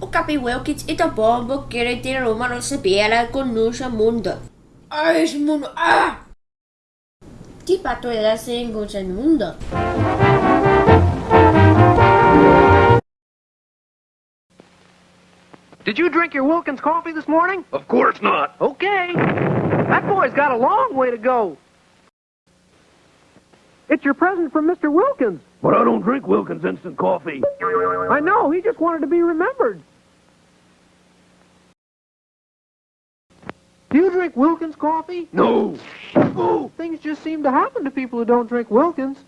O Capi Wilkins e tá bom querer ter uma nossa bela com nosso mundo. Ah, esse mundo. Ah! Tipo a toda sem com o mundo. Did you drink your Wilkins coffee this morning? Of course not. Okay. That boy's got a long way to go. It's your present from Mr. Wilkins. But I don't drink Wilkins instant coffee. I know, he just wanted to be remembered. Do you drink Wilkins coffee? No. Oh, things just seem to happen to people who don't drink Wilkins.